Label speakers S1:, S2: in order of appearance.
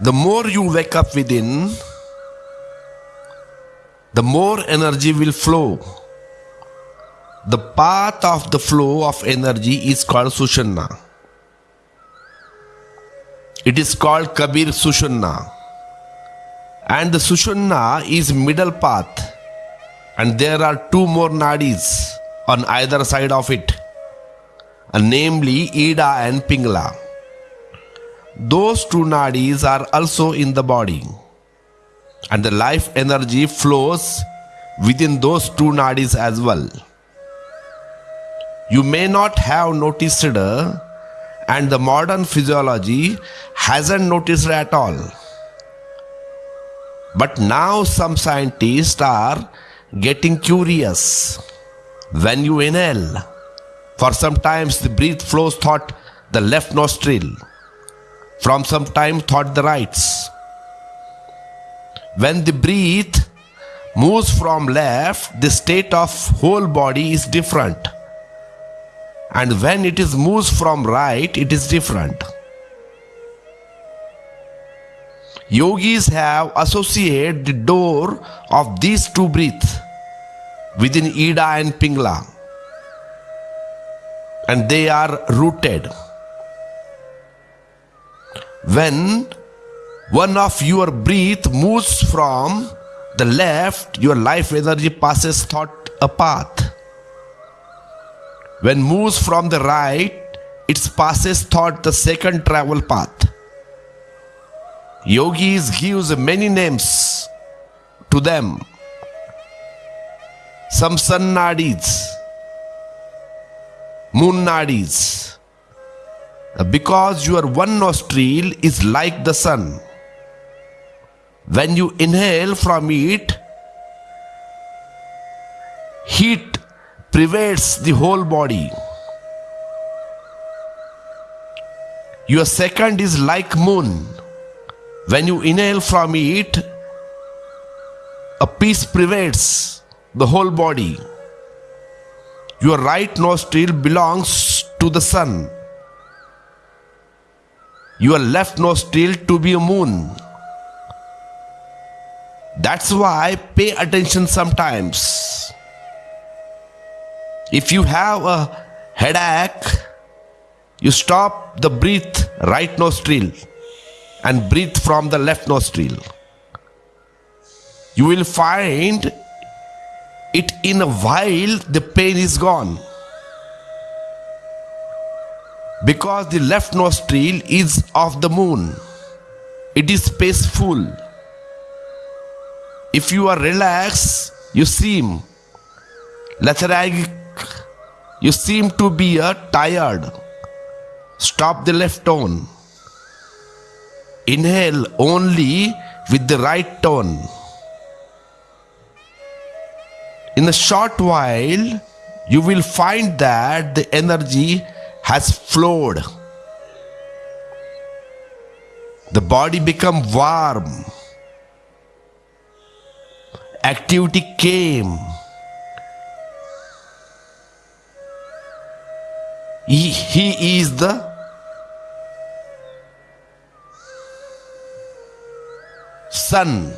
S1: The more you wake up within, the more energy will flow. The path of the flow of energy is called Sushumna. It is called Kabir Sushumna. And the Sushumna is middle path. And there are two more nadis on either side of it, namely Ida and Pingala. Those two nadis are also in the body. And the life energy flows within those two nadis as well. You may not have noticed it, and the modern physiology hasn't noticed it at all. But now some scientists are getting curious. When you inhale, for sometimes the breath flows thought the left nostril, from some time thought the rights. When the breath moves from left, the state of whole body is different. And when it is moves from right, it is different. Yogis have associated the door of these two breaths within Ida and Pingala, and they are rooted. When one of your breath moves from the left, your life energy passes thought a path. When moves from the right, it passes thought the second travel path. Yogis gives many names to them. Some sun nadis, moon nadis. Uh, because your one nostril is like the sun. When you inhale from it, heat pervades the whole body. Your second is like moon. When you inhale from it, a peace pervades the whole body. Your right nostril belongs to the sun. Your left nostril to be a moon. That's why pay attention sometimes. If you have a headache, you stop the breath right nostril and breathe from the left nostril. You will find it in a while the pain is gone. Because the left nostril is of the moon. It is peaceful. If you are relaxed, you seem lethargic. You seem to be uh, tired. Stop the left tone. Inhale only with the right tone. In a short while, you will find that the energy has flowed. The body become warm. Activity came. He, he is the sun